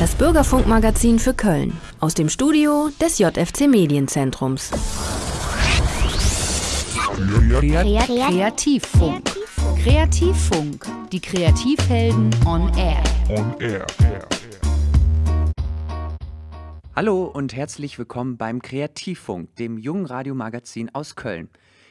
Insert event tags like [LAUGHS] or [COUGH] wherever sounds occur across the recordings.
Das Bürgerfunkmagazin für Köln aus dem Studio des JFC Medienzentrums. Kreativfunk. Kreativfunk. Die Kreativhelden on Air. On Air. Hallo und herzlich willkommen beim Kreativfunk, dem jungen Radiomagazin aus Köln.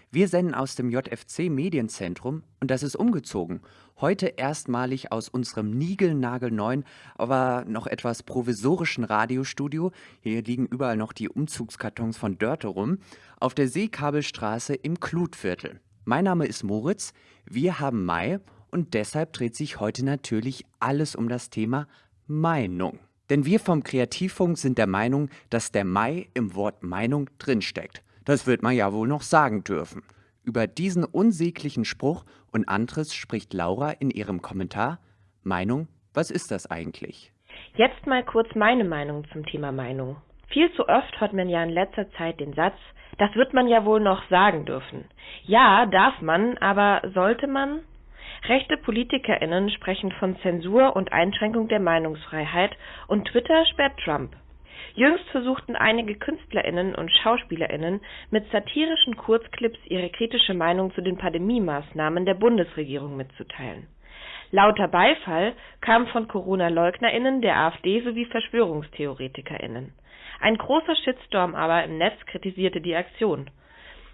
Wir senden aus dem JFC Medienzentrum und das ist umgezogen. Heute erstmalig aus unserem niegelnagelneuen, aber noch etwas provisorischen Radiostudio. Hier liegen überall noch die Umzugskartons von Dörte rum. Auf der Seekabelstraße im Klutviertel. Mein Name ist Moritz. Wir haben Mai und deshalb dreht sich heute natürlich alles um das Thema Meinung. Denn wir vom Kreativfunk sind der Meinung, dass der Mai im Wort Meinung drinsteckt. Das wird man ja wohl noch sagen dürfen. Über diesen unsäglichen Spruch und anderes spricht Laura in ihrem Kommentar. Meinung, was ist das eigentlich? Jetzt mal kurz meine Meinung zum Thema Meinung. Viel zu oft hört man ja in letzter Zeit den Satz, das wird man ja wohl noch sagen dürfen. Ja, darf man, aber sollte man? Rechte PolitikerInnen sprechen von Zensur und Einschränkung der Meinungsfreiheit und Twitter sperrt Trump. Jüngst versuchten einige KünstlerInnen und SchauspielerInnen mit satirischen Kurzclips ihre kritische Meinung zu den Pandemiemaßnahmen der Bundesregierung mitzuteilen. Lauter Beifall kam von Corona-LeugnerInnen der AfD sowie VerschwörungstheoretikerInnen. Ein großer Shitstorm aber im Netz kritisierte die Aktion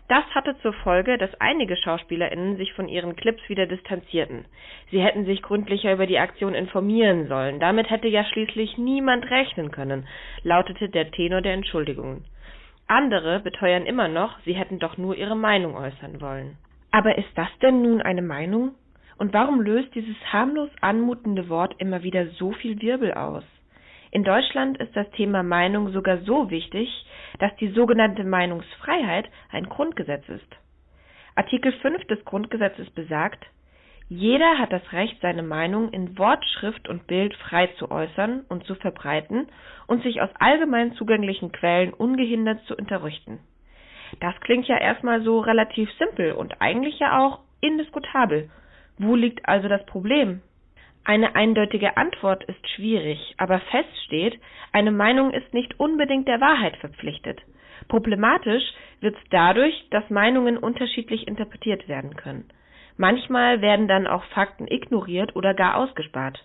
das hatte zur Folge, dass einige SchauspielerInnen sich von ihren Clips wieder distanzierten. Sie hätten sich gründlicher über die Aktion informieren sollen. Damit hätte ja schließlich niemand rechnen können, lautete der Tenor der Entschuldigungen. Andere beteuern immer noch, sie hätten doch nur ihre Meinung äußern wollen. Aber ist das denn nun eine Meinung? Und warum löst dieses harmlos anmutende Wort immer wieder so viel Wirbel aus? In Deutschland ist das Thema Meinung sogar so wichtig, dass die sogenannte Meinungsfreiheit ein Grundgesetz ist. Artikel 5 des Grundgesetzes besagt, jeder hat das Recht, seine Meinung in Wort, Schrift und Bild frei zu äußern und zu verbreiten und sich aus allgemein zugänglichen Quellen ungehindert zu unterrichten. Das klingt ja erstmal so relativ simpel und eigentlich ja auch indiskutabel. Wo liegt also das Problem? Eine eindeutige Antwort ist schwierig, aber fest steht, eine Meinung ist nicht unbedingt der Wahrheit verpflichtet. Problematisch wird's dadurch, dass Meinungen unterschiedlich interpretiert werden können. Manchmal werden dann auch Fakten ignoriert oder gar ausgespart.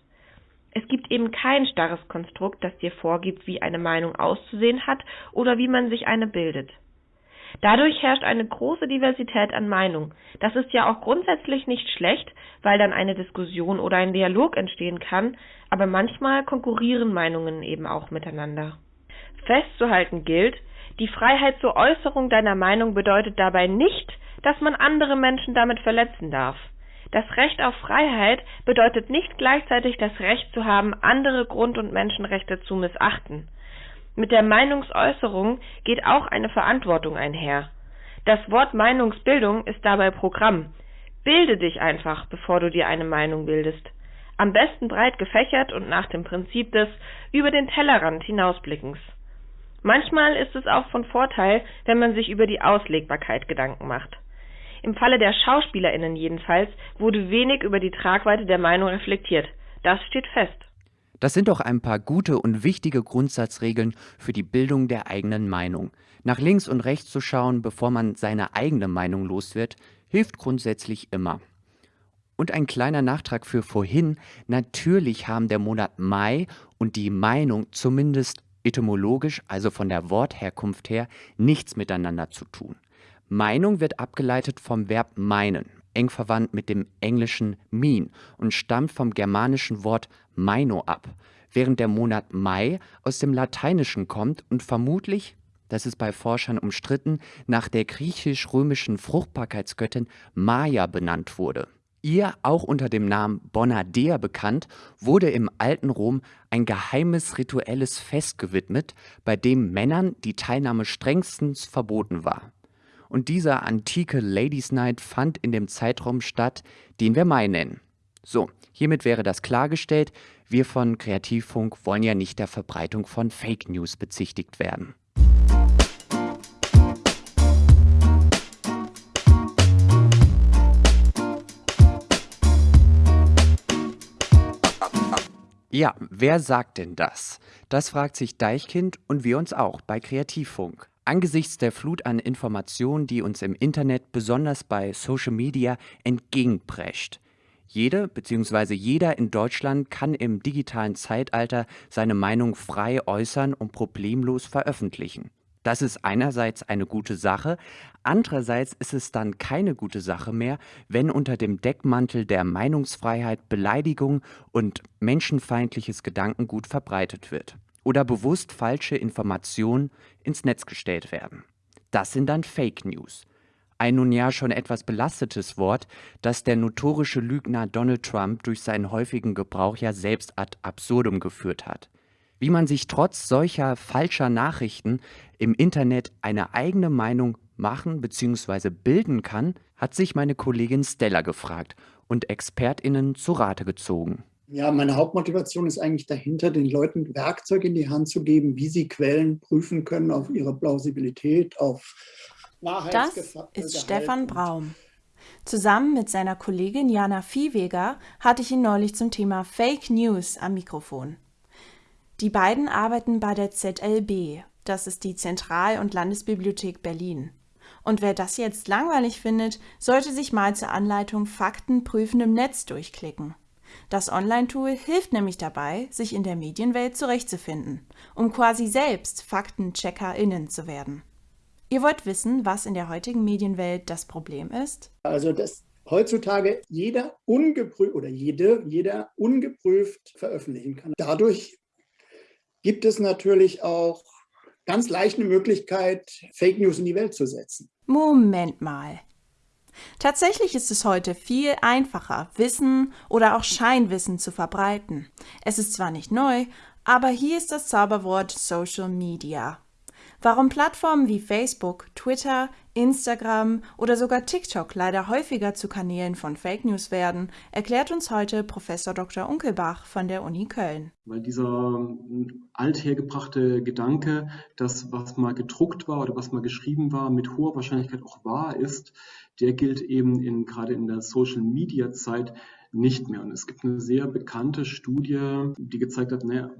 Es gibt eben kein starres Konstrukt, das dir vorgibt, wie eine Meinung auszusehen hat oder wie man sich eine bildet. Dadurch herrscht eine große Diversität an Meinungen. Das ist ja auch grundsätzlich nicht schlecht, weil dann eine Diskussion oder ein Dialog entstehen kann, aber manchmal konkurrieren Meinungen eben auch miteinander. Festzuhalten gilt, die Freiheit zur Äußerung deiner Meinung bedeutet dabei nicht, dass man andere Menschen damit verletzen darf. Das Recht auf Freiheit bedeutet nicht gleichzeitig das Recht zu haben, andere Grund- und Menschenrechte zu missachten. Mit der Meinungsäußerung geht auch eine Verantwortung einher. Das Wort Meinungsbildung ist dabei Programm. Bilde dich einfach, bevor du dir eine Meinung bildest. Am besten breit gefächert und nach dem Prinzip des über den Tellerrand hinausblickens. Manchmal ist es auch von Vorteil, wenn man sich über die Auslegbarkeit Gedanken macht. Im Falle der SchauspielerInnen jedenfalls wurde wenig über die Tragweite der Meinung reflektiert. Das steht fest. Das sind doch ein paar gute und wichtige Grundsatzregeln für die Bildung der eigenen Meinung. Nach links und rechts zu schauen, bevor man seine eigene Meinung los wird, hilft grundsätzlich immer. Und ein kleiner Nachtrag für vorhin. Natürlich haben der Monat Mai und die Meinung zumindest etymologisch, also von der Wortherkunft her, nichts miteinander zu tun. Meinung wird abgeleitet vom Verb meinen, eng verwandt mit dem englischen mean und stammt vom germanischen Wort meino ab, während der Monat Mai aus dem Lateinischen kommt und vermutlich, das ist bei Forschern umstritten, nach der griechisch-römischen Fruchtbarkeitsgöttin Maya benannt wurde. Ihr, auch unter dem Namen Bonadea bekannt, wurde im alten Rom ein geheimes rituelles Fest gewidmet, bei dem Männern die Teilnahme strengstens verboten war und dieser antike Ladies Night fand in dem Zeitraum statt, den wir Mai nennen. So, hiermit wäre das klargestellt. Wir von Kreativfunk wollen ja nicht der Verbreitung von Fake News bezichtigt werden. Ja, wer sagt denn das? Das fragt sich Deichkind und wir uns auch bei Kreativfunk. Angesichts der Flut an Informationen, die uns im Internet, besonders bei Social Media, entgegenprescht. Jede bzw. jeder in Deutschland kann im digitalen Zeitalter seine Meinung frei äußern und problemlos veröffentlichen. Das ist einerseits eine gute Sache, andererseits ist es dann keine gute Sache mehr, wenn unter dem Deckmantel der Meinungsfreiheit Beleidigung und menschenfeindliches Gedankengut verbreitet wird oder bewusst falsche Informationen ins Netz gestellt werden. Das sind dann Fake News. Ein nun ja schon etwas belastetes Wort, das der notorische Lügner Donald Trump durch seinen häufigen Gebrauch ja selbst ad absurdum geführt hat. Wie man sich trotz solcher falscher Nachrichten im Internet eine eigene Meinung machen bzw. bilden kann, hat sich meine Kollegin Stella gefragt und ExpertInnen zu Rate gezogen. Ja, meine Hauptmotivation ist eigentlich dahinter, den Leuten Werkzeuge in die Hand zu geben, wie sie Quellen prüfen können auf ihre Plausibilität, auf Wahrheitsgehalt. Das ist Stefan Braum. Zusammen mit seiner Kollegin Jana Viehweger hatte ich ihn neulich zum Thema Fake News am Mikrofon. Die beiden arbeiten bei der ZLB, das ist die Zentral- und Landesbibliothek Berlin. Und wer das jetzt langweilig findet, sollte sich mal zur Anleitung Fakten prüfen im Netz durchklicken. Das Online-Tool hilft nämlich dabei, sich in der Medienwelt zurechtzufinden, um quasi selbst FaktencheckerInnen zu werden. Ihr wollt wissen, was in der heutigen Medienwelt das Problem ist? Also, dass heutzutage jeder ungeprüft oder jede, jeder ungeprüft veröffentlichen kann. Dadurch gibt es natürlich auch ganz leicht eine Möglichkeit, Fake News in die Welt zu setzen. Moment mal. Tatsächlich ist es heute viel einfacher, Wissen oder auch Scheinwissen zu verbreiten. Es ist zwar nicht neu, aber hier ist das Zauberwort Social Media. Warum Plattformen wie Facebook, Twitter, Instagram oder sogar TikTok leider häufiger zu Kanälen von Fake News werden, erklärt uns heute Professor Dr. Unkelbach von der Uni Köln. Weil dieser ähm, althergebrachte Gedanke, dass was mal gedruckt war oder was mal geschrieben war, mit hoher Wahrscheinlichkeit auch wahr ist, der gilt eben in, gerade in der Social Media Zeit nicht mehr. Und es gibt eine sehr bekannte Studie, die gezeigt hat, naja,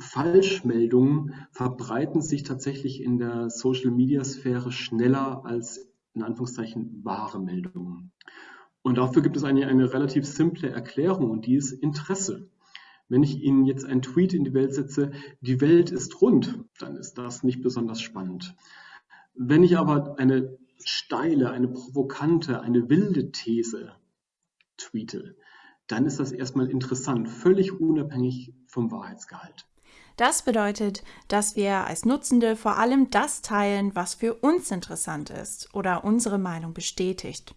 Falschmeldungen verbreiten sich tatsächlich in der Social-Media-Sphäre schneller als in Anführungszeichen wahre Meldungen. Und dafür gibt es eine, eine relativ simple Erklärung und die ist Interesse. Wenn ich Ihnen jetzt einen Tweet in die Welt setze, die Welt ist rund, dann ist das nicht besonders spannend. Wenn ich aber eine steile, eine provokante, eine wilde These tweete, dann ist das erstmal interessant, völlig unabhängig vom Wahrheitsgehalt. Das bedeutet, dass wir als Nutzende vor allem das teilen, was für uns interessant ist oder unsere Meinung bestätigt.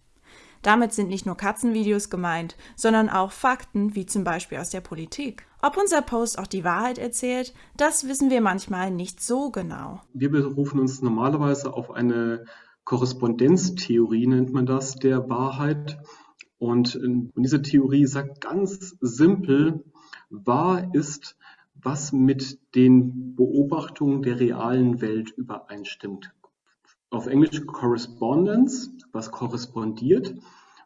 Damit sind nicht nur Katzenvideos gemeint, sondern auch Fakten, wie zum Beispiel aus der Politik. Ob unser Post auch die Wahrheit erzählt, das wissen wir manchmal nicht so genau. Wir berufen uns normalerweise auf eine Korrespondenztheorie, nennt man das, der Wahrheit. Und diese Theorie sagt ganz simpel, wahr ist, was mit den Beobachtungen der realen Welt übereinstimmt. Auf Englisch Correspondence, was korrespondiert.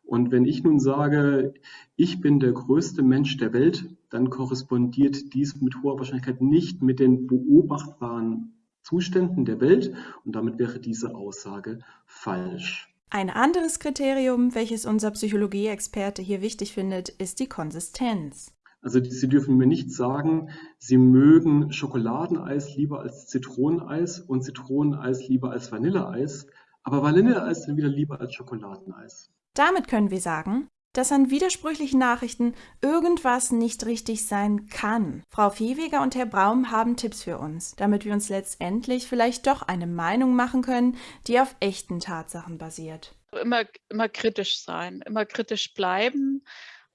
Und wenn ich nun sage, ich bin der größte Mensch der Welt, dann korrespondiert dies mit hoher Wahrscheinlichkeit nicht mit den beobachtbaren Zuständen der Welt und damit wäre diese Aussage falsch. Ein anderes Kriterium, welches unser Psychologie-Experte hier wichtig findet, ist die Konsistenz. Also Sie dürfen mir nicht sagen, Sie mögen Schokoladeneis lieber als Zitroneneis und Zitroneneis lieber als Vanilleeis, aber Vanilleeis dann wieder lieber als Schokoladeneis. Damit können wir sagen, dass an widersprüchlichen Nachrichten irgendwas nicht richtig sein kann. Frau Viehweger und Herr Braum haben Tipps für uns, damit wir uns letztendlich vielleicht doch eine Meinung machen können, die auf echten Tatsachen basiert. Immer, immer kritisch sein, immer kritisch bleiben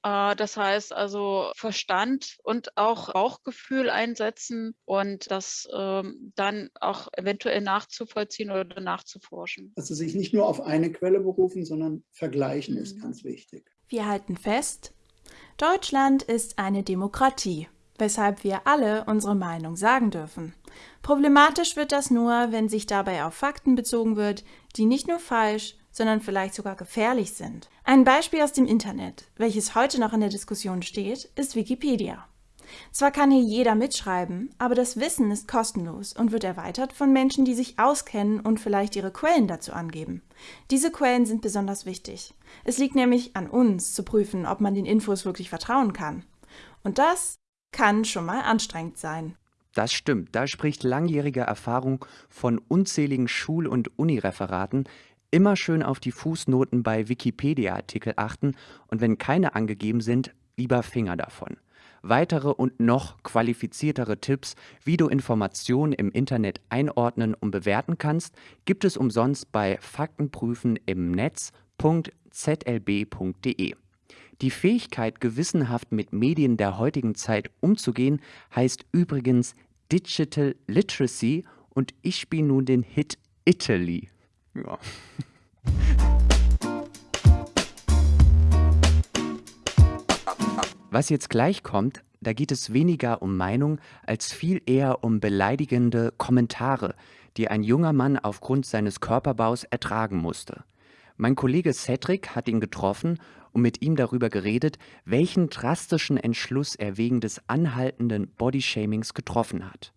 äh, das heißt also Verstand und auch Bauchgefühl einsetzen und das ähm, dann auch eventuell nachzuvollziehen oder nachzuforschen. Also sich nicht nur auf eine Quelle berufen, sondern vergleichen mhm. ist ganz wichtig. Wir halten fest, Deutschland ist eine Demokratie, weshalb wir alle unsere Meinung sagen dürfen. Problematisch wird das nur, wenn sich dabei auf Fakten bezogen wird, die nicht nur falsch, sondern vielleicht sogar gefährlich sind. Ein Beispiel aus dem Internet, welches heute noch in der Diskussion steht, ist Wikipedia. Zwar kann hier jeder mitschreiben, aber das Wissen ist kostenlos und wird erweitert von Menschen, die sich auskennen und vielleicht ihre Quellen dazu angeben. Diese Quellen sind besonders wichtig. Es liegt nämlich an uns zu prüfen, ob man den Infos wirklich vertrauen kann. Und das kann schon mal anstrengend sein. Das stimmt, da spricht langjährige Erfahrung von unzähligen Schul- und Unireferaten. Immer schön auf die Fußnoten bei Wikipedia-Artikel achten und wenn keine angegeben sind, lieber Finger davon. Weitere und noch qualifiziertere Tipps, wie du Informationen im Internet einordnen und bewerten kannst, gibt es umsonst bei Faktenprüfen im Netz.zlb.de. Die Fähigkeit, gewissenhaft mit Medien der heutigen Zeit umzugehen, heißt übrigens Digital Literacy und ich spiele nun den Hit Italy. Ja. [LAUGHS] Was jetzt gleich kommt, da geht es weniger um Meinung als viel eher um beleidigende Kommentare, die ein junger Mann aufgrund seines Körperbaus ertragen musste. Mein Kollege Cedric hat ihn getroffen und mit ihm darüber geredet, welchen drastischen Entschluss er wegen des anhaltenden Bodyshamings getroffen hat.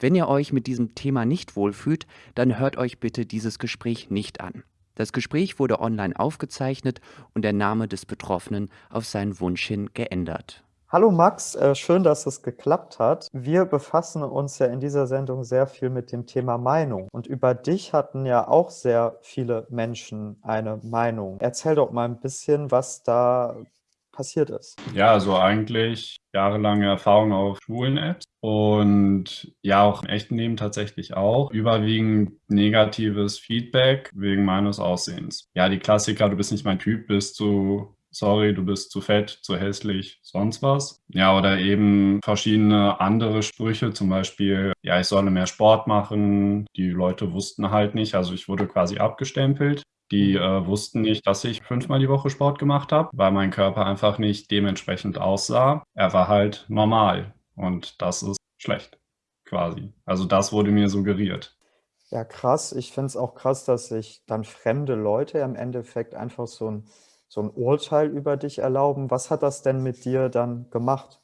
Wenn ihr euch mit diesem Thema nicht wohlfühlt, dann hört euch bitte dieses Gespräch nicht an. Das Gespräch wurde online aufgezeichnet und der Name des Betroffenen auf seinen Wunsch hin geändert. Hallo Max, äh, schön, dass es geklappt hat. Wir befassen uns ja in dieser Sendung sehr viel mit dem Thema Meinung. Und über dich hatten ja auch sehr viele Menschen eine Meinung. Erzähl doch mal ein bisschen, was da passiert ist. Ja, also eigentlich jahrelange Erfahrung auf schwulen Apps und ja, auch im echten Leben tatsächlich auch. Überwiegend negatives Feedback wegen meines Aussehens. Ja, die Klassiker, du bist nicht mein Typ, bist du sorry, du bist zu fett, zu hässlich, sonst was. Ja, oder eben verschiedene andere Sprüche, zum Beispiel, ja, ich solle mehr Sport machen. Die Leute wussten halt nicht, also ich wurde quasi abgestempelt. Die äh, wussten nicht, dass ich fünfmal die Woche Sport gemacht habe, weil mein Körper einfach nicht dementsprechend aussah. Er war halt normal und das ist schlecht, quasi. Also das wurde mir suggeriert. Ja, krass. Ich finde es auch krass, dass sich dann fremde Leute im Endeffekt einfach so ein, so ein Urteil über dich erlauben. Was hat das denn mit dir dann gemacht?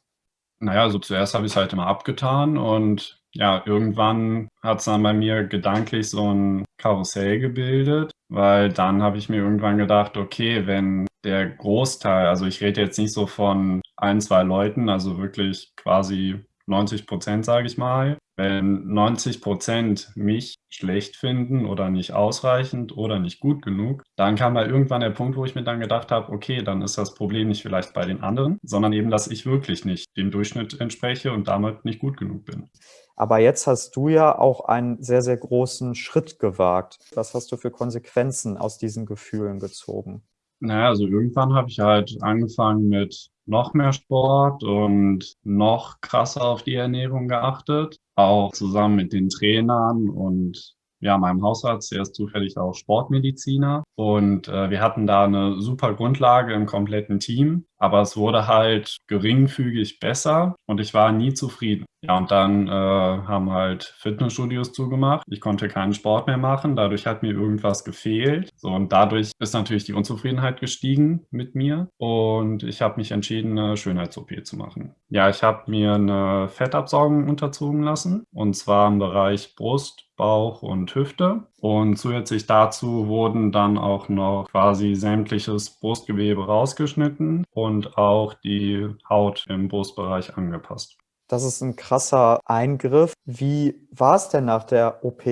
Naja, also zuerst habe ich es halt immer abgetan und ja, irgendwann hat es dann bei mir gedanklich so ein Karussell gebildet, weil dann habe ich mir irgendwann gedacht, okay, wenn der Großteil, also ich rede jetzt nicht so von ein, zwei Leuten, also wirklich quasi 90 Prozent, sage ich mal. Wenn 90 Prozent mich schlecht finden oder nicht ausreichend oder nicht gut genug, dann kam da irgendwann der Punkt, wo ich mir dann gedacht habe, okay, dann ist das Problem nicht vielleicht bei den anderen, sondern eben, dass ich wirklich nicht dem Durchschnitt entspreche und damit nicht gut genug bin. Aber jetzt hast du ja auch einen sehr, sehr großen Schritt gewagt. Was hast du für Konsequenzen aus diesen Gefühlen gezogen? Naja, also irgendwann habe ich halt angefangen mit noch mehr Sport und noch krasser auf die Ernährung geachtet. Auch zusammen mit den Trainern und ja, meinem Hausarzt, der ist zufällig auch Sportmediziner. Und äh, wir hatten da eine super Grundlage im kompletten Team. Aber es wurde halt geringfügig besser und ich war nie zufrieden. Ja, und dann äh, haben halt Fitnessstudios zugemacht. Ich konnte keinen Sport mehr machen. Dadurch hat mir irgendwas gefehlt. So, und dadurch ist natürlich die Unzufriedenheit gestiegen mit mir. Und ich habe mich entschieden, eine Schönheits-OP zu machen. Ja, ich habe mir eine Fettabsaugung unterzogen lassen. Und zwar im Bereich Brust, Bauch und Hüfte. Und zusätzlich dazu wurden dann auch noch quasi sämtliches Brustgewebe rausgeschnitten und auch die Haut im Brustbereich angepasst. Das ist ein krasser Eingriff. Wie war es denn nach der OP?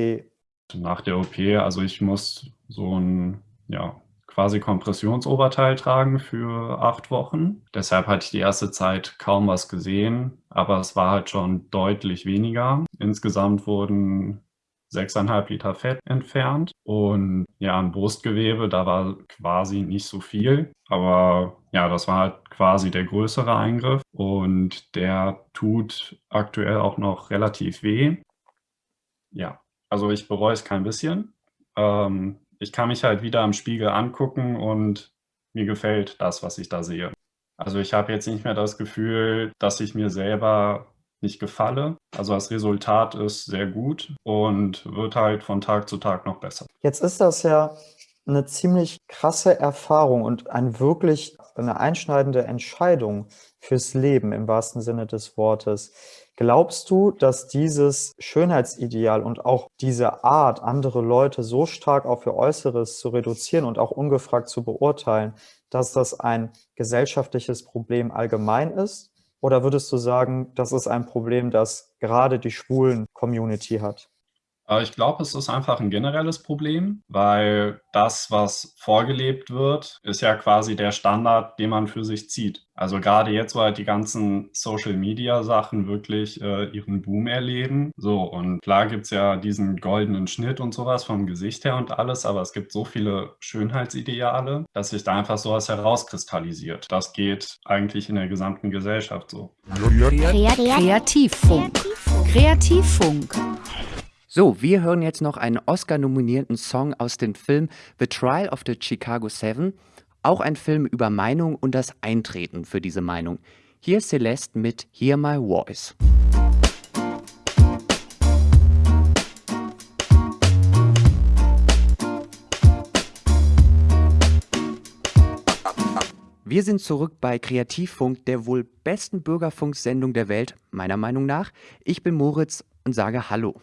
Nach der OP, also ich muss so ein, ja, quasi Kompressionsoberteil tragen für acht Wochen. Deshalb hatte ich die erste Zeit kaum was gesehen, aber es war halt schon deutlich weniger. Insgesamt wurden 6,5 Liter Fett entfernt. Und ja, ein Brustgewebe, da war quasi nicht so viel. Aber ja, das war halt quasi der größere Eingriff. Und der tut aktuell auch noch relativ weh. Ja, also ich bereue es kein bisschen. Ähm, ich kann mich halt wieder am Spiegel angucken und mir gefällt das, was ich da sehe. Also ich habe jetzt nicht mehr das Gefühl, dass ich mir selber nicht gefalle. Also das Resultat ist sehr gut und wird halt von Tag zu Tag noch besser. Jetzt ist das ja eine ziemlich krasse Erfahrung und ein wirklich eine einschneidende Entscheidung fürs Leben im wahrsten Sinne des Wortes. Glaubst du, dass dieses Schönheitsideal und auch diese Art, andere Leute so stark auf ihr Äußeres zu reduzieren und auch ungefragt zu beurteilen, dass das ein gesellschaftliches Problem allgemein ist? Oder würdest du sagen, das ist ein Problem, das gerade die schwulen Community hat? Äh, ich glaube, es ist einfach ein generelles Problem, weil das, was vorgelebt wird, ist ja quasi der Standard, den man für sich zieht. Also gerade jetzt, wo halt die ganzen Social-Media-Sachen wirklich äh, ihren Boom erleben. So, und klar gibt es ja diesen goldenen Schnitt und sowas vom Gesicht her und alles, aber es gibt so viele Schönheitsideale, dass sich da einfach sowas herauskristallisiert. Das geht eigentlich in der gesamten Gesellschaft so. Kreativfunk. Kreativfunk. So, wir hören jetzt noch einen Oscar-nominierten Song aus dem Film The Trial of the Chicago Seven, auch ein Film über Meinung und das Eintreten für diese Meinung. Hier ist Celeste mit Hear My Voice. Wir sind zurück bei Kreativfunk, der wohl besten Bürgerfunksendung der Welt, meiner Meinung nach. Ich bin Moritz und sage Hallo.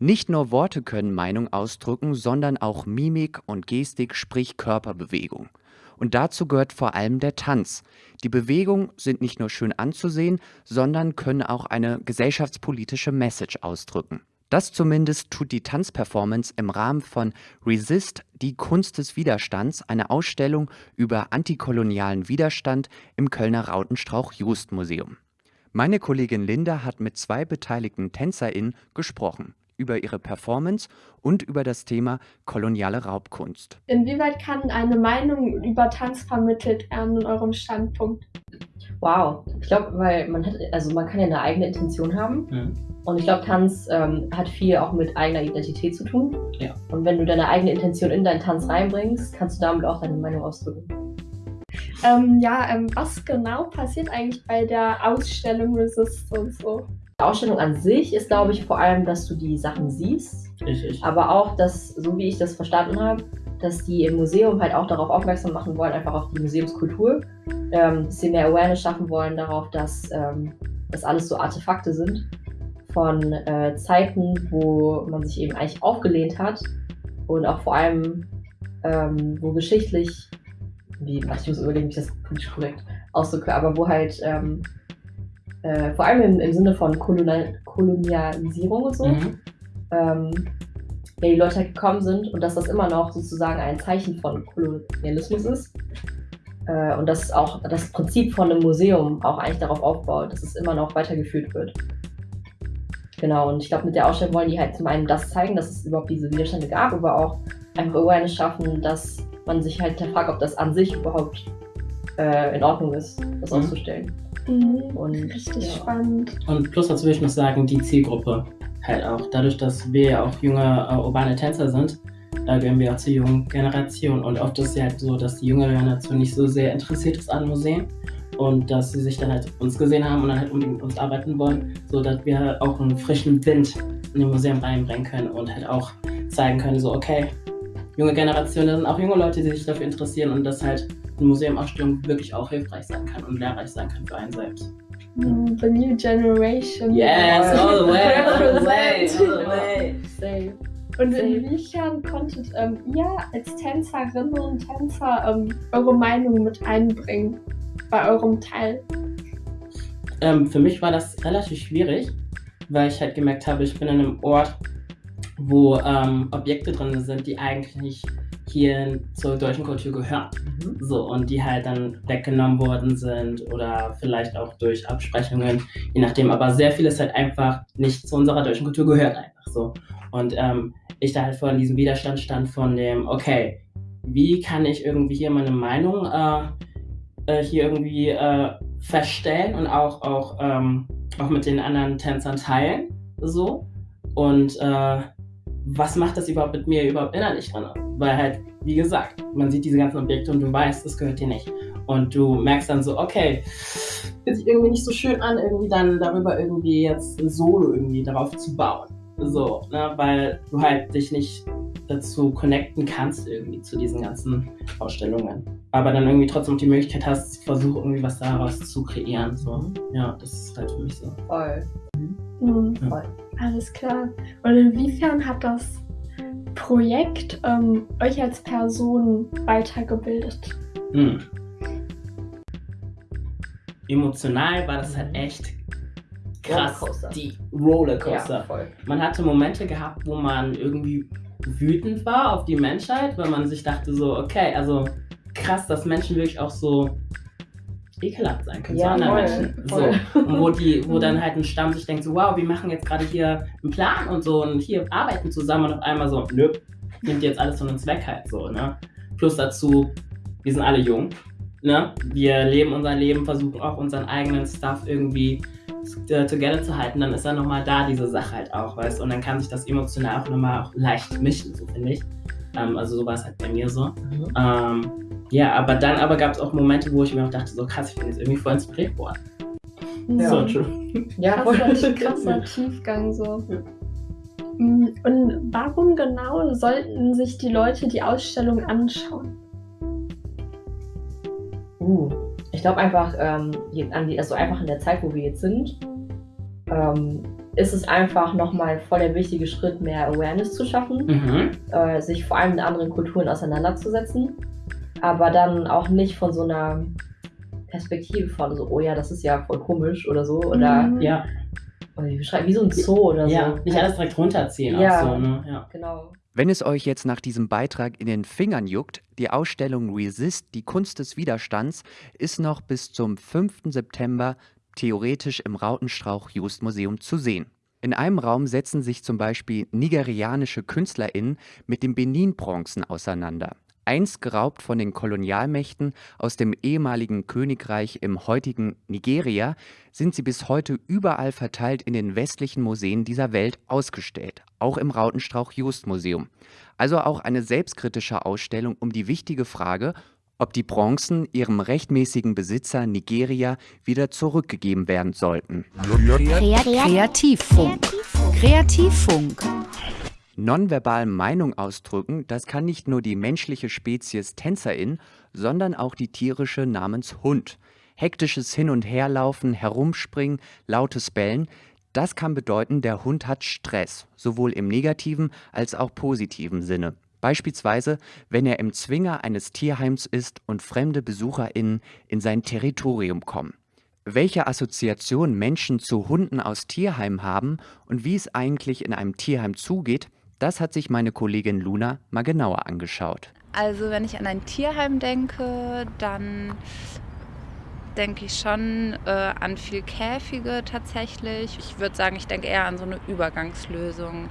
Nicht nur Worte können Meinung ausdrücken, sondern auch Mimik und Gestik, sprich Körperbewegung. Und dazu gehört vor allem der Tanz. Die Bewegungen sind nicht nur schön anzusehen, sondern können auch eine gesellschaftspolitische Message ausdrücken. Das zumindest tut die Tanzperformance im Rahmen von Resist, die Kunst des Widerstands, eine Ausstellung über antikolonialen Widerstand im Kölner Rautenstrauch-Just-Museum. Meine Kollegin Linda hat mit zwei beteiligten TänzerInnen gesprochen über ihre Performance und über das Thema koloniale Raubkunst. Inwieweit kann eine Meinung über Tanz vermittelt werden in eurem Standpunkt? Wow, ich glaube, weil man hat, also man kann ja eine eigene Intention haben. Ja. Und ich glaube, Tanz ähm, hat viel auch mit eigener Identität zu tun. Ja. Und wenn du deine eigene Intention in deinen Tanz reinbringst, kannst du damit auch deine Meinung ausdrücken. Ähm, ja, ähm, was genau passiert eigentlich bei der Ausstellung Resistance so? Die Ausstellung an sich ist, glaube ich, vor allem, dass du die Sachen siehst. Richtig. Aber auch, dass, so wie ich das verstanden habe, dass die im Museum halt auch darauf aufmerksam machen wollen, einfach auf die Museumskultur, ähm, dass sie mehr Awareness schaffen wollen darauf, dass ähm, das alles so Artefakte sind von äh, Zeiten, wo man sich eben eigentlich aufgelehnt hat und auch vor allem, ähm, wo geschichtlich, wie, ich muss überlegen, wie ich das politisch korrekt ausdrücke, aber wo halt ähm, äh, vor allem im, im Sinne von Kolonial Kolonialisierung und so, mhm. ähm, ja, die Leute halt gekommen sind und dass das immer noch sozusagen ein Zeichen von Kolonialismus ist. Äh, und dass auch das Prinzip von einem Museum auch eigentlich darauf aufbaut, dass es immer noch weitergeführt wird. Genau, und ich glaube, mit der Ausstellung wollen die halt zum einen das zeigen, dass es überhaupt diese Widerstände gab, aber auch einfach Awareness schaffen, dass man sich halt fragt, ob das an sich überhaupt äh, in Ordnung ist, das mhm. auszustellen. Mhm, und, richtig ja. spannend. Und plus dazu würde ich noch sagen, die Zielgruppe halt auch. Dadurch, dass wir ja auch junge äh, urbane Tänzer sind, da gehören wir auch zur jungen Generation. Und oft ist es halt so, dass die junge Generation nicht so sehr interessiert ist an Museen und dass sie sich dann halt uns gesehen haben und dann halt unbedingt mit uns arbeiten wollen, sodass wir auch einen frischen Wind in den Museum reinbringen können und halt auch zeigen können, so okay, junge Generation, da sind auch junge Leute, die sich dafür interessieren und dass halt eine Museumausstellung wirklich auch hilfreich sein kann und lehrreich sein kann für einen selbst. Mm, the new generation. Yes, all the way, all the [LAUGHS] way, all the way. Same. Und inwiefern konntet ähm, ihr als Tänzerinnen und Tänzer ähm, eure Meinung mit einbringen bei eurem Teil? Ähm, für mich war das relativ schwierig, weil ich halt gemerkt habe, ich bin in einem Ort, wo ähm, Objekte drin sind, die eigentlich hier zur deutschen Kultur gehören. Mhm. So, und die halt dann weggenommen worden sind oder vielleicht auch durch Absprechungen, je nachdem. Aber sehr vieles halt einfach nicht zu unserer deutschen Kultur gehört einfach so. Und ähm, ich da halt vor diesem Widerstand stand von dem, okay, wie kann ich irgendwie hier meine Meinung äh, äh, hier irgendwie äh, verstellen und auch, auch, ähm, auch mit den anderen Tänzern teilen. So. Und äh, was macht das überhaupt mit mir überhaupt innerlich drin? Weil halt, wie gesagt, man sieht diese ganzen Objekte und du weißt, das gehört dir nicht. Und du merkst dann so, okay, fühlt sich irgendwie nicht so schön an, irgendwie dann darüber irgendwie jetzt Solo irgendwie darauf zu bauen. So, ne, weil du halt dich nicht dazu connecten kannst irgendwie zu diesen ganzen Ausstellungen. Aber dann irgendwie trotzdem die Möglichkeit hast, versuch irgendwie was daraus zu kreieren. So. Ja, das ist halt für mich so. Voll. Mhm. Ja. Voll. Alles klar. Und inwiefern hat das Projekt ähm, euch als Person weitergebildet? Hm. Emotional war das halt echt krass. Rollercoaster. Die Rollercoaster. Ja, voll. Man hatte Momente gehabt, wo man irgendwie wütend war auf die Menschheit, weil man sich dachte so, okay, also krass, dass Menschen wirklich auch so ekelhaft sein können Ja, zu anderen Menschen. voll. So. Und wo, die, wo dann halt ein Stamm sich denkt, so, wow, wir machen jetzt gerade hier einen Plan und so und hier arbeiten zusammen und auf einmal so, nö, nimmt jetzt alles von uns weg halt so, ne? Plus dazu, wir sind alle jung, ne? Wir leben unser Leben, versuchen auch unseren eigenen Stuff irgendwie äh, together zu halten, dann ist dann nochmal da diese Sache halt auch, weißt du? Und dann kann sich das emotional auch nochmal auch leicht mischen, so finde ich. Ähm, also so war es halt bei mir so. Ähm, ja, aber dann aber gab es auch Momente, wo ich mir auch dachte, so krass, ich bin jetzt irgendwie voll inspiriert worden. Ja. So true. Ja, krasser, krasser Tiefgang so. Mm, Und warum genau sollten sich die Leute die Ausstellung anschauen? Uh, ich glaube einfach, ähm, je- an die, also einfach in der Zeit, wo wir jetzt sind, ähm, ist es einfach nochmal voll der wichtige Schritt, mehr Awareness zu schaffen, Mhm. äh, sich vor allem mit anderen Kulturen auseinanderzusetzen, aber dann auch nicht von so einer Perspektive von so, oh ja, das ist ja voll komisch oder so, oder, Mhm. Ja, wie, beschreiben, wie so ein Zoo oder ja, so. nicht alles direkt runterziehen Ja. auch so, ne? Ja. Genau. Wenn es euch jetzt nach diesem Beitrag in den Fingern juckt, die Ausstellung Resist, die Kunst des Widerstands, ist noch bis zum 5. September theoretisch im Rautenstrauch-Just-Museum zu sehen. In einem Raum setzen sich zum Beispiel nigerianische KünstlerInnen mit den Benin-Bronzen auseinander. Einst geraubt von den Kolonialmächten aus dem ehemaligen Königreich im heutigen Nigeria, sind sie bis heute überall verteilt in den westlichen Museen dieser Welt ausgestellt, auch im Rautenstrauch-Just-Museum. Also auch eine selbstkritische Ausstellung um die wichtige Frage, ob die Bronzen ihrem rechtmäßigen Besitzer Nigeria wieder zurückgegeben werden sollten. Kreativfunk. Kreativfunk. Nonverbal Meinung ausdrücken, das kann nicht nur die menschliche Spezies Tänzerin, sondern auch die tierische namens Hund. Hektisches Hin- und Herlaufen, Herumspringen, lautes Bellen, das kann bedeuten, der Hund hat Stress, sowohl im negativen als auch positiven Sinne. Beispielsweise, wenn er im Zwinger eines Tierheims ist und fremde BesucherInnen in sein Territorium kommen. Welche Assoziation Menschen zu Hunden aus Tierheimen haben und wie es eigentlich in einem Tierheim zugeht, das hat sich meine Kollegin Luna mal genauer angeschaut. Also wenn ich an ein Tierheim denke, dann denke ich schon äh, an viel Käfige tatsächlich. Ich würde sagen, ich denke eher an so eine Übergangslösung.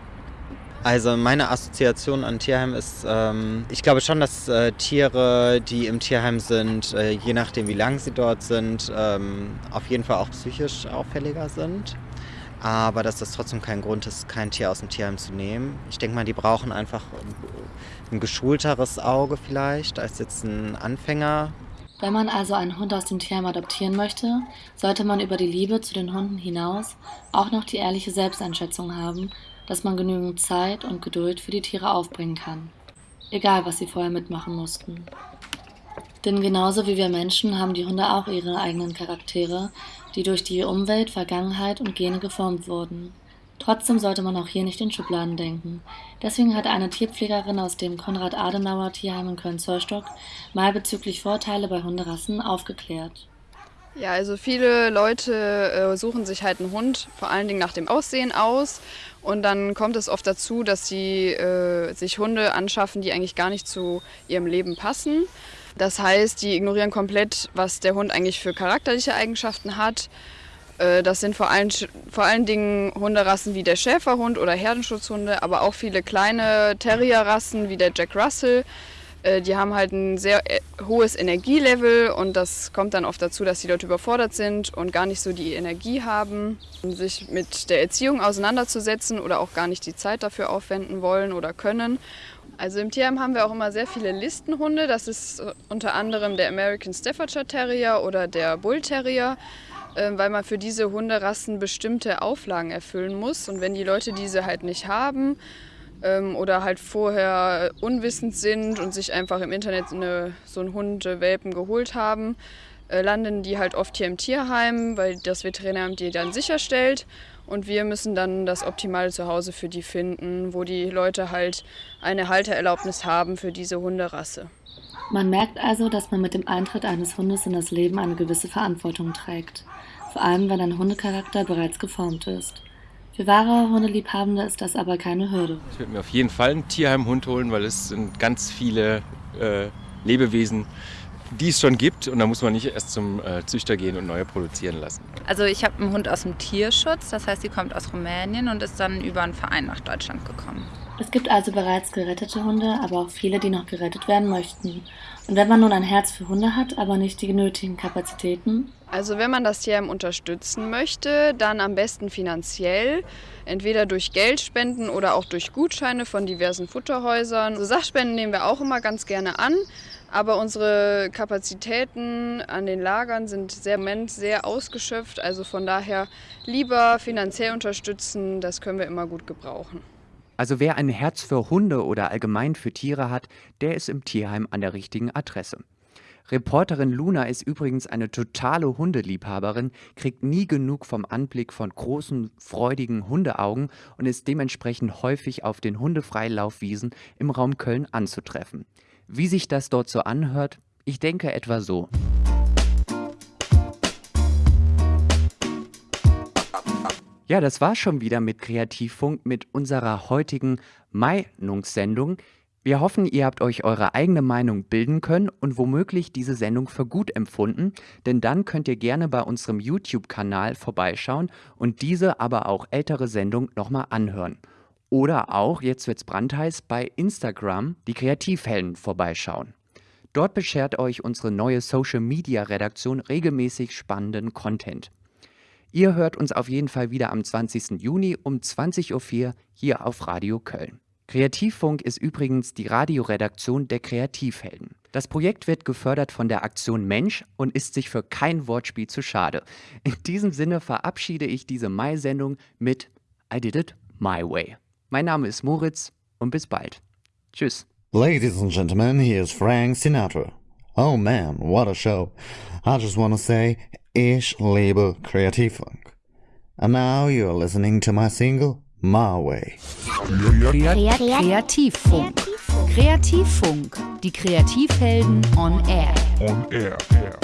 Also meine Assoziation an Tierheim ist, ähm, ich glaube schon, dass äh, Tiere, die im Tierheim sind, äh, je nachdem wie lang sie dort sind, ähm, auf jeden Fall auch psychisch auffälliger sind. Aber dass das trotzdem kein Grund ist, kein Tier aus dem Tierheim zu nehmen. Ich denke mal, die brauchen einfach ein geschulteres Auge vielleicht als jetzt ein Anfänger. Wenn man also einen Hund aus dem Tierheim adoptieren möchte, sollte man über die Liebe zu den Hunden hinaus auch noch die ehrliche Selbsteinschätzung haben, dass man genügend Zeit und Geduld für die Tiere aufbringen kann. Egal, was sie vorher mitmachen mussten. Denn genauso wie wir Menschen haben die Hunde auch ihre eigenen Charaktere, die durch die Umwelt, Vergangenheit und Gene geformt wurden. Trotzdem sollte man auch hier nicht in Schubladen denken. Deswegen hat eine Tierpflegerin aus dem Konrad-Adenauer-Tierheim in Köln-Zollstock mal bezüglich Vorteile bei Hunderassen aufgeklärt. Ja, also viele Leute äh, suchen sich halt einen Hund, vor allen Dingen nach dem Aussehen aus. Und dann kommt es oft dazu, dass sie äh, sich Hunde anschaffen, die eigentlich gar nicht zu ihrem Leben passen. Das heißt, die ignorieren komplett, was der Hund eigentlich für charakterliche Eigenschaften hat. Äh, das sind vor allen, vor allen Dingen Hunderassen wie der Schäferhund oder Herdenschutzhunde, aber auch viele kleine Terrierrassen wie der Jack Russell. Äh, Die haben halt ein sehr äh, hohes Energielevel und das kommt dann oft dazu, dass die Leute überfordert sind und gar nicht so die Energie haben, sich mit der Erziehung auseinanderzusetzen oder auch gar nicht die Zeit dafür aufwenden wollen oder können. Also im Tierheim haben wir auch immer sehr viele Listenhunde. Das ist äh, unter anderem der American Staffordshire Terrier oder der Bull Terrier, äh, weil man für diese Hunderassen bestimmte Auflagen erfüllen muss. Und wenn die Leute diese halt nicht haben, ähm, oder halt vorher unwissend sind und sich einfach im Internet eine, so einen Hundewelpen geholt haben, äh, landen die halt oft hier im Tierheim, weil das Veterinäramt die dann sicherstellt. Und wir müssen dann das optimale Zuhause für die finden, wo die Leute halt eine Haltererlaubnis haben für diese Hunderasse. Man merkt also, dass man mit dem Eintritt eines Hundes in das Leben eine gewisse Verantwortung trägt. Vor allem, wenn ein Hundecharakter bereits geformt ist. Für wahre Hundeliebhabende ist das aber keine Hürde. Ich würde mir auf jeden Fall einen Tierheimhund holen, weil es sind ganz viele äh, Lebewesen, die es schon gibt und da muss man nicht erst zum äh, Züchter gehen und neue produzieren lassen. Also ich habe einen Hund aus dem Tierschutz, das heißt, sie kommt aus Rumänien und ist dann über einen Verein nach Deutschland gekommen. Es gibt also bereits gerettete Hunde, aber auch viele, die noch gerettet werden möchten. Und wenn man nun ein Herz für Hunde hat, aber nicht die nötigen Kapazitäten? Also wenn man das Tierheim unterstützen möchte, dann am besten finanziell, entweder durch Geldspenden oder auch durch Gutscheine von diversen Futterhäusern. Also Sachspenden nehmen wir auch immer ganz gerne an. Aber unsere Kapazitäten an den Lagern sind sehr, sehr ausgeschöpft. Also von daher lieber finanziell unterstützen, das können wir immer gut gebrauchen. Also wer ein Herz für Hunde oder allgemein für Tiere hat, der ist im Tierheim an der richtigen Adresse. Reporterin Luna ist übrigens eine totale Hundeliebhaberin, kriegt nie genug vom Anblick von großen, freudigen Hundeaugen und ist dementsprechend häufig auf den Hundefreilaufwiesen im Raum Köln anzutreffen. Wie sich das dort so anhört? Ich denke etwa so. Ja, das war schon wieder mit Kreativfunk mit unserer heutigen Meinungssendung. Wir hoffen, ihr habt euch eure eigene Meinung bilden können und womöglich diese Sendung für gut empfunden, denn dann könnt ihr gerne bei unserem YouTube-Kanal vorbeischauen und diese, aber auch ältere Sendung nochmal anhören. Oder auch, jetzt wird's brandheiß, bei Instagram die Kreativhelden vorbeischauen. Dort beschert euch unsere neue Social Media Redaktion regelmäßig spannenden Content. Ihr hört uns auf jeden Fall wieder am 20. Juni um 20.04 Uhr hier auf Radio Köln. Kreativfunk ist übrigens die Radioredaktion der Kreativhelden. Das Projekt wird gefördert von der Aktion Mensch und ist sich für kein Wortspiel zu schade. In diesem Sinne verabschiede ich diese Mai-Sendung mit I did it my way. Mein Name ist Moritz und bis bald. Tschüss. Ladies and gentlemen, here's Frank Sinatra. Oh man, what a show. I just wanna say, ich liebe Kreativfunk. And now you're listening to my single, My Way. Kreativfunk. Kreativfunk. Die Kreativhelden on air. On air. air.